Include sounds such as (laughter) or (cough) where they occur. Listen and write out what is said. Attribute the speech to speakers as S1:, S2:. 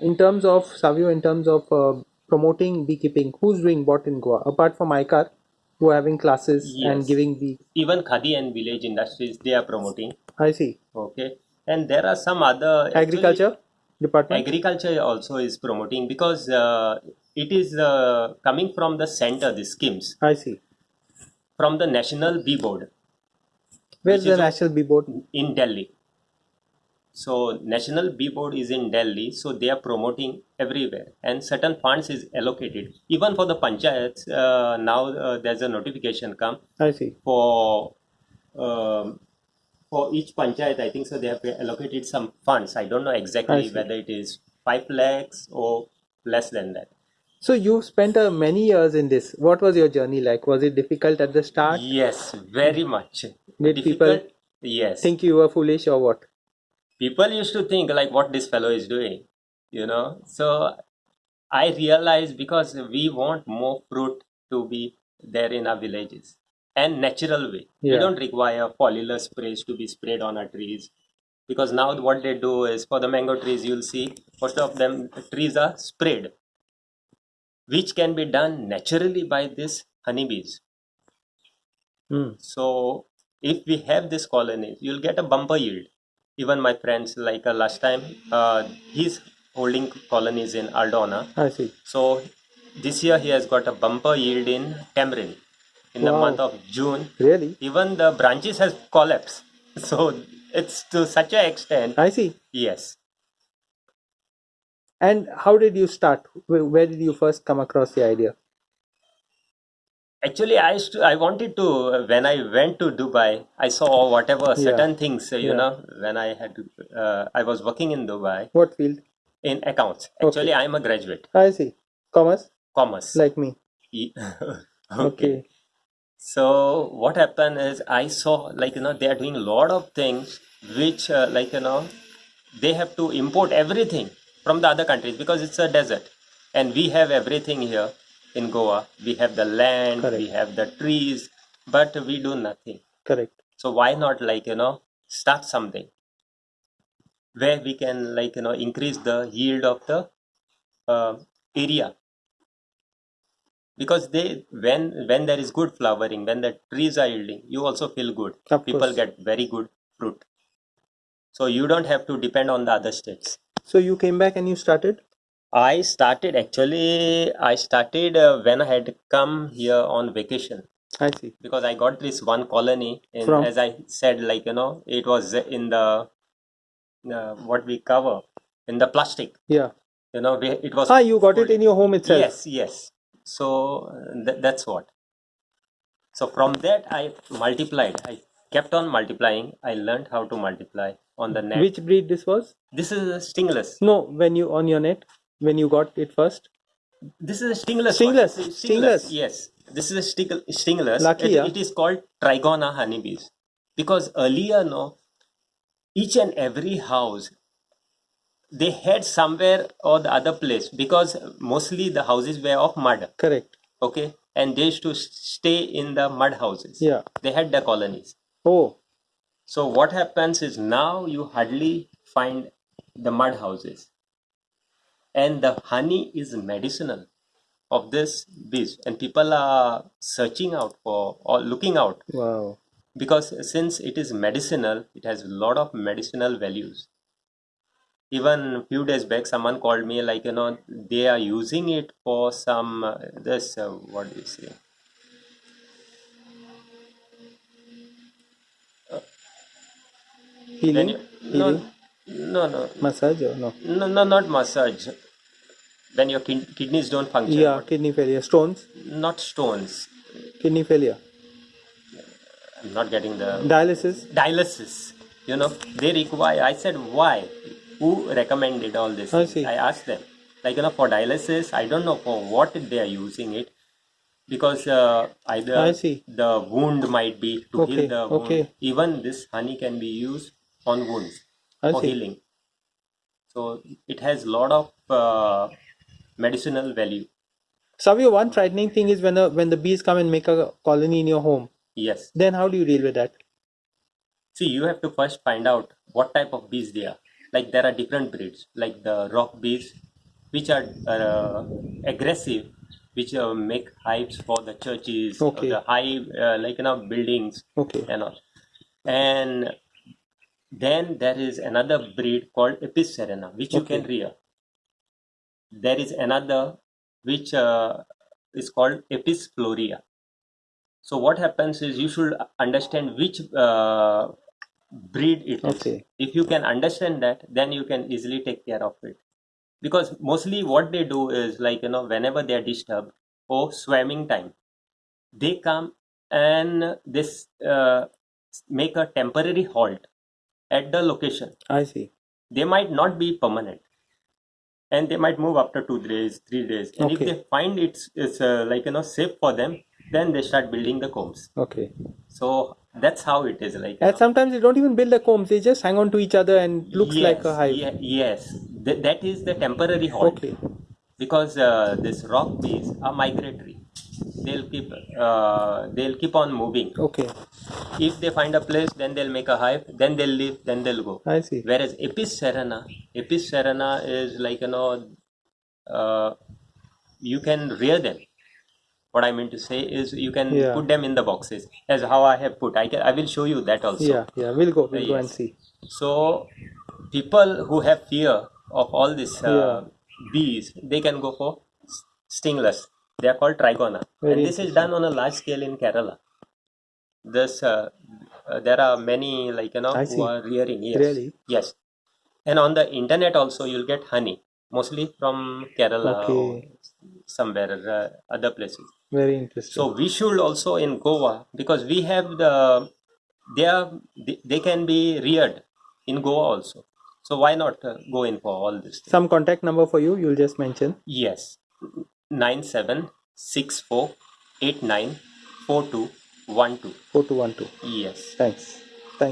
S1: in terms of Savio, in terms of uh, promoting beekeeping, who's doing what in Goa apart from ICAR, who are having classes and giving the?
S2: Even Khadi and village industries they are promoting.
S1: I see.
S2: Okay, and there are some other actually,
S1: Agriculture department.
S2: agriculture also is promoting because uh, it is uh, coming from the center. The schemes
S1: I see.
S2: from the National Bee Board
S1: Where's the national bee board?
S2: in Delhi. So National Bee Board is in Delhi, so they are promoting everywhere, and certain funds is allocated. Even for the panchayats, uh, now uh, there's a notification come
S1: I see.
S2: for um, for each panchayat. I think so they have allocated some funds. I don't know exactly whether it is five lakhs or less than that.
S1: So you spent uh, many years in this. What was your journey like? Was it difficult at the start?
S2: Yes, very much.
S1: Did people
S2: Yes.
S1: Think you were foolish or what?
S2: People used to think like what this fellow is doing you know so i realized because we want more fruit to be there in our villages and natural way we don't require foliar sprays to be sprayed on our trees because now what they do is for the mango trees you'll see most of them trees are sprayed which can be done naturally by these honeybees
S1: Hmm.
S2: so if we have this colony, you'll get a bumper yield. Even my friends, like uh, last time, uh, he's holding colonies in Aldona.
S1: I see.
S2: So this year he has got a bumper yield in Tamarind in the month of June.
S1: Really?
S2: Even the branches has collapsed. (laughs) So it's to such a extent.
S1: I see.
S2: Yes.
S1: And how did you start? Where did you first come across the idea?
S2: Actually, I used to, I wanted to when I went to Dubai, I saw whatever
S1: Yeah.
S2: certain things. You
S1: Yeah.
S2: know, when I had to, uh, I was working in Dubai
S1: What field?
S2: in accounts.
S1: Okay.
S2: Actually, I am a graduate,
S1: I see. Commerce,
S2: commerce.
S1: like me.
S2: Ye- (laughs)
S1: Okay.
S2: So what happened is I saw like you know they are doing a lot of things which uh, like you know they have to import everything from the other countries because it's a desert and we have everything here in Goa. We have the land,
S1: Correct.
S2: we have the trees, but we do nothing.
S1: Correct.
S2: So why not like you know start something where we can like you know increase the yield of the uh, area because they when when there is good flowering when the trees are yielding you also feel good
S1: Of
S2: people
S1: course.
S2: get very good fruit so you don't have to depend on the other states
S1: So you came back and you started?
S2: I started actually i started uh, when i had come here on vacation
S1: I see.
S2: because i got this one colony and
S1: From?
S2: as i said like you know it was in the uh, what we cover in the plastic
S1: Yeah.
S2: you know we, it was
S1: Ah, you got it
S2: folded.
S1: in your home itself.
S2: Yes, yes. So uh, th- that's what. So from that I multiplied. I kept on multiplying. I learned how to multiply on the net.
S1: Which breed this was?
S2: This is a stingless.
S1: No, when you on your net, when you got it first.
S2: This is a stingless.
S1: Stingless,
S2: one.
S1: stingless.
S2: Yes. This is a sting- stingless.
S1: Lucky,
S2: it,
S1: yeah.
S2: it is called Trigona honeybees because earlier, no, each and every house they had somewhere or the other place because mostly the houses were of mud.
S1: Correct.
S2: okay and they used to stay in the mud houses
S1: Yeah.
S2: they had their colonies
S1: Oh,
S2: so what happens is now you hardly find the mud houses and the honey is medicinal of this bees and people are searching out for or looking out.
S1: Wow.
S2: because since it is medicinal it has a lot of medicinal values. Even few days back someone called me like you know they are using it for some uh, this uh, what do you say?
S1: Healing,
S2: you, no,
S1: healing,
S2: no no.
S1: Massage or no?
S2: no no not massage when your kin- kidneys don't function
S1: Yeah, kidney failure, stones,
S2: not stones
S1: kidney failure,
S2: i'm not getting the
S1: dialysis.
S2: dialysis you know they require i said why who recommended all this
S1: I
S2: things?
S1: see.
S2: i asked them like you know for dialysis i don't know for what they are using it because uh, either
S1: I see.
S2: the wound might be to
S1: Okay,
S2: heal the wound
S1: okay.
S2: even this honey can be used on wounds
S1: I
S2: for
S1: see.
S2: healing so it has a lot of uh, medicinal value
S1: Savio, one frightening thing is when the when the bees come and make a colony in your home.
S2: yes
S1: Then how do you deal with that?
S2: See, you have to first find out what type of bees they are. Like there are different breeds, like the rock bees, which are uh, aggressive, which uh, make hives for the churches,
S1: Okay.
S2: the high, uh, like you know, buildings
S1: Okay.
S2: and all. And then there is another breed called Apis cerana, which you can rear. There is another which uh, is called Apis florea. So what happens is you should understand which uh, breed it is.
S1: Okay.
S2: If you can understand that, then you can easily take care of it. Because mostly what they do is like you know whenever they are disturbed or swimming time, they come and this uh, make a temporary halt at the location.
S1: I see.
S2: They might not be permanent, and they might move after two days, three days. And if they find it's it's uh, like you know safe for them, then they start building the combs.
S1: Okay.
S2: So that's how it is like.
S1: And
S2: know.
S1: sometimes they don't even build the combs; they just hang on to each other and looks like a
S2: Yes,
S1: hive.
S2: ye- yes, Th- that is the temporary halt
S1: Okay.
S2: because uh, this rock bees are migratory. They'll keep uh, they'll keep on moving.
S1: Okay.
S2: If they find a place, then they'll make a hive. Then they'll leave. Then they'll go.
S1: I see.
S2: Whereas Apis cerana, Apis cerana is like you know, uh, you can rear them. What I mean to say is you can
S1: Yeah.
S2: put them in the boxes as how I have put. I can I will show you that also.
S1: Yeah. Yeah. We'll go. We'll go and see.
S2: So people who have fear of all this uh, bees, they can go for stingless. They are called trigona,
S1: Very
S2: and this is done on a large scale in Kerala. This uh, uh, there are many like you know
S1: I
S2: who
S1: see.
S2: are rearing. Yes,
S1: Really?
S2: yes, and on the internet also you'll get honey, mostly from Kerala or
S1: Okay.
S2: somewhere uh, other places.
S1: Very interesting.
S2: So we should also in Goa because we have the they are they, they can be reared in Goa also. So why not uh, go in for all this?
S1: Some contact number for you. You'll just mention.
S2: Yes, nine seven six four eight nine four two one two.
S1: Four two one two.
S2: Yes.
S1: Thanks.